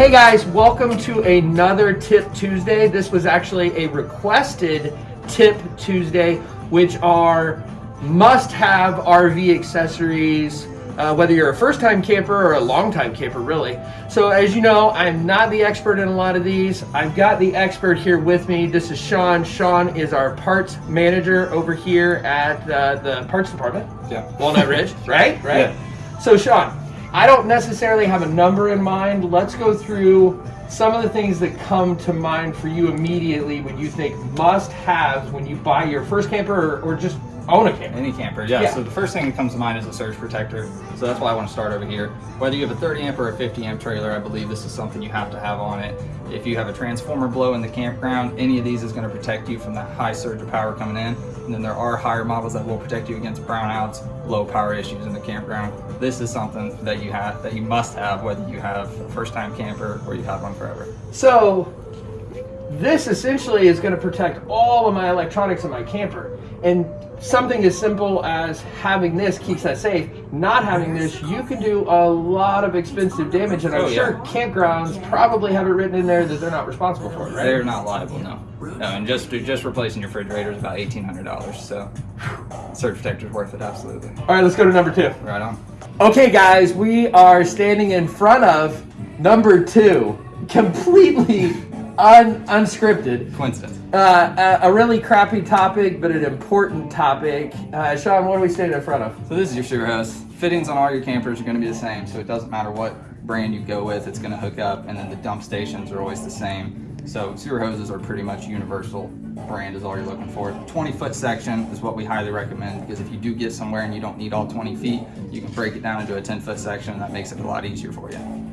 Hey guys, welcome to another Tip Tuesday. This was actually a requested Tip Tuesday, which are must-have RV accessories, uh, whether you're a first-time camper or a long-time camper, really. So as you know, I'm not the expert in a lot of these. I've got the expert here with me. This is Sean. Sean is our parts manager over here at uh, the parts department. Yeah. Walnut Ridge, right? Right. Yeah. So Sean, I don't necessarily have a number in mind. Let's go through some of the things that come to mind for you immediately when you think must haves when you buy your first camper or, or just own a camper. Any camper, yeah. Yeah. So the first thing that comes to mind is a surge protector. So that's why I want to start over here. Whether you have a 30 amp or a 50 amp trailer, I believe this is something you have to have on it. If you have a transformer blow in the campground, any of these is going to protect you from that high surge of power coming in. And then there are higher models that will protect you against brownouts, low power issues in the campground. This is something that you have that you must have whether you have a first time camper or you've one forever. So this essentially is going to protect all of my electronics in my camper. And something as simple as having this keeps that safe. Not having this, you can do a lot of expensive damage. And I'm Oh, yeah. sure campgrounds probably have it written in there that they're not responsible for it, right? They're not liable, no. No, and just just replacing your refrigerator is about eighteen hundred dollars. So, surge protector's worth it, absolutely. All right, let's go to number two. Right on. Okay, guys, we are standing in front of number two, completely un- unscripted. Coincidence. Uh, a, a really crappy topic, but an important topic. Uh, Sean, what are we standing in front of? So this is your sewer hose. Fittings on all your campers are going to be the same, so it doesn't matter what brand you go with, it's going to hook up, and then the dump stations are always the same. So sewer hoses are pretty much universal brand is all you're looking for. 20 foot section is what we highly recommend because if you do get somewhere and you don't need all 20 feet, you can break it down into a 10 foot section and that makes it a lot easier for you.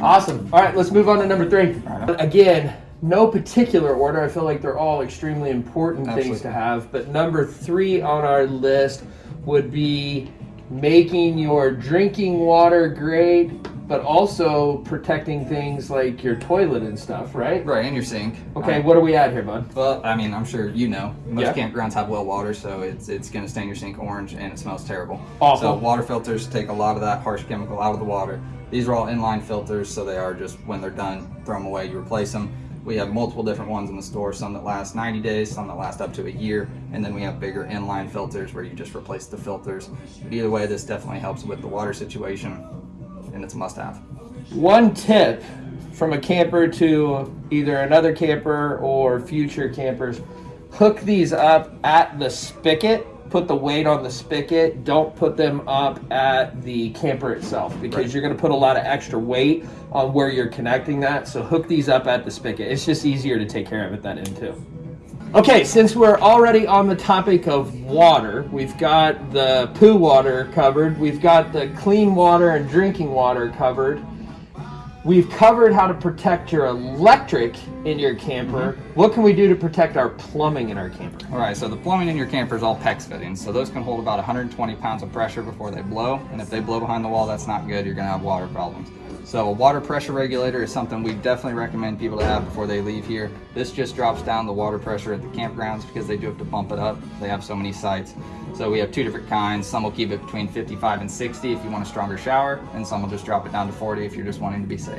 Awesome. All right, let's move on to number three. Right. Again, no particular order. I feel like they're all extremely important things to have. But number three on our list would be making your drinking water great, but also protecting things like your toilet and stuff, right? Right, and your sink. Okay, Um, what are we at here, bud? Well, I mean, I'm sure you know. Most Yeah. campgrounds have well water, so it's it's going to stain your sink orange and it smells terrible. Awful. So water filters take a lot of that harsh chemical out of the water. These are all inline filters, so they are just when they're done, throw them away, you replace them. We have multiple different ones in the store, some that last 90 days, some that last up to a year, and then we have bigger inline filters where you just replace the filters. But either way, this definitely helps with the water situation, and it's a must-have. One tip from a camper to either another camper or future campers hook these up at the spigot. Put the weight on the spigot. Don't put them up at the camper itself because Right. you're going to put a lot of extra weight on where you're connecting that. So hook these up at the spigot. It's just easier to take care of it that end too. Okay, since we're already on the topic of water, we've got the poo water covered, we've got the clean water and drinking water covered. We've covered how to protect your electric in your camper. Mm-hmm. What can we do to protect our plumbing in our camper? All right, so the plumbing in your camper is all PEX fittings. So those can hold about 120 pounds of pressure before they blow. And if they blow behind the wall, that's not good. You're gonna have water problems. So a water pressure regulator is something we definitely recommend people to have before they leave here. This just drops down the water pressure at the campgrounds because they do have to bump it up. They have so many sites. So we have two different kinds. Some will keep it between 55 and 60 if you want a stronger shower, and some will just drop it down to 40 if you're just wanting to be safe.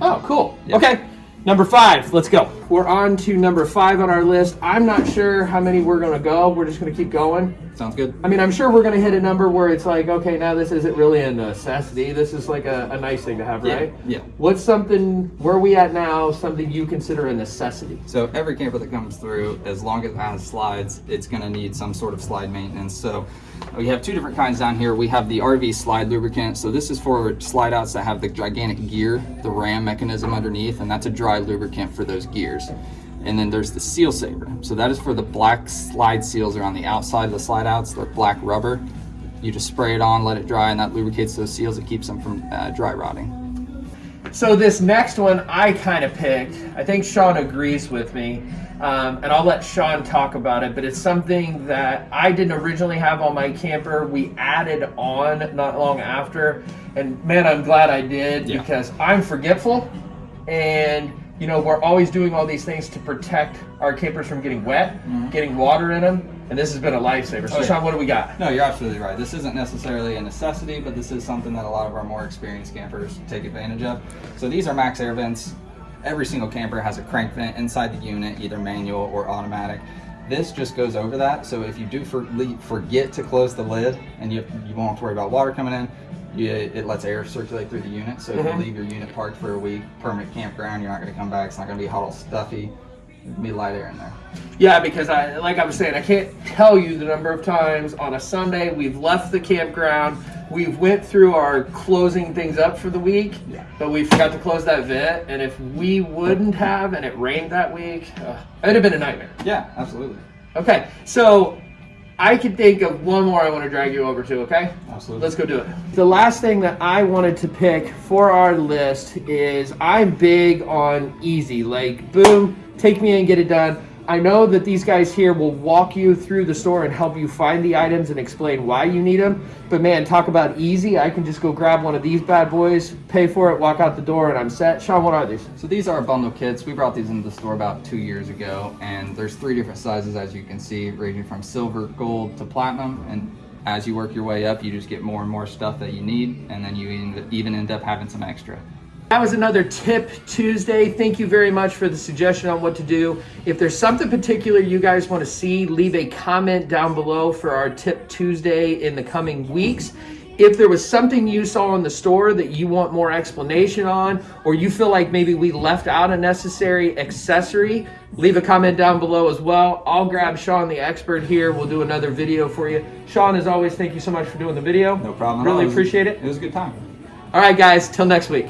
Oh, cool. Yep. Okay, number five, let's go. We're on to number five on our list. I'm not sure how many we're gonna go. We're just gonna keep going. Sounds good? I mean, I'm sure we're gonna hit a number where it's like, okay, now this isn't really a necessity. This is like a, a nice thing to have, Yeah, right? yeah. What's something, where are we at now, something you consider a necessity? So every camper that comes through, as long as it has slides, it's gonna need some sort of slide maintenance. So we have two different kinds down here. We have the RV slide lubricant. So this is for slide outs that have the gigantic gear, the ram mechanism underneath, and that's a dry lubricant for those gears. And then there's the seal saver. So that is for the black slide seals are on the outside of the slide outs. They're black rubber. You just spray it on, let it dry, and that lubricates those seals. It keeps them from uh, dry rotting. So this next one I kind of picked. I think Sean agrees with me, um, and I'll let Sean talk about it. But it's something that I didn't originally have on my camper. We added on not long after, and man, I'm glad I did Yeah. because I'm forgetful, and you know we're always doing all these things to protect our campers from getting wet, getting water in them. And this has been a lifesaver. So, Oh, yeah. Sean, what do we got? No, you're absolutely right. This isn't necessarily a necessity, but this is something that a lot of our more experienced campers take advantage of. So these are MaxxAir vents. Every single camper has a crank vent inside the unit, either manual or automatic. This just goes over that. So if you do for, forget to close the lid and you, you won't have to worry about water coming in, you, it lets air circulate through the unit. So if Mhm. you leave your unit parked for a week, permanent campground, you're not going to come back. It's not going to be hot all stuffy. It'll be light air in there. Yeah, because I, like I was saying, I can't tell you the number of times on a Sunday we've left the campground, we've went through our closing things up for the week, Yeah. but we forgot to close that vent, and if we wouldn't have, and it rained that week, uh, it'd have been a nightmare. Yeah, absolutely. Okay, so I can think of one more I want to drag you over to. Okay. Absolutely. Let's go do it. The last thing that I wanted to pick for our list is I'm big on easy. Like, boom, take me and get it done. I know that these guys here will walk you through the store and help you find the items and explain why you need them. But man, talk about easy. I can just go grab one of these bad boys, pay for it, walk out the door, and I'm set. Sean, what are these? So these are bundle kits. We brought these into the store about two years ago, and there's three different sizes as you can see, ranging from silver, gold to platinum. And as you work your way up, you just get more and more stuff that you need, and then you even- even end up having some extra. That was another Tip Tuesday. Thank you very much for the suggestion on what to do. If there's something particular you guys want to see, leave a comment down below for our Tip Tuesday in the coming weeks. If there was something you saw in the store that you want more explanation on, or you feel like maybe we left out a necessary accessory, leave a comment down below as well. I'll grab Sean, the expert here. We'll do another video for you. Sean, as always, thank you so much for doing the video. No problem. at all. Really appreciate it. It was a good time. All right, guys, till next week.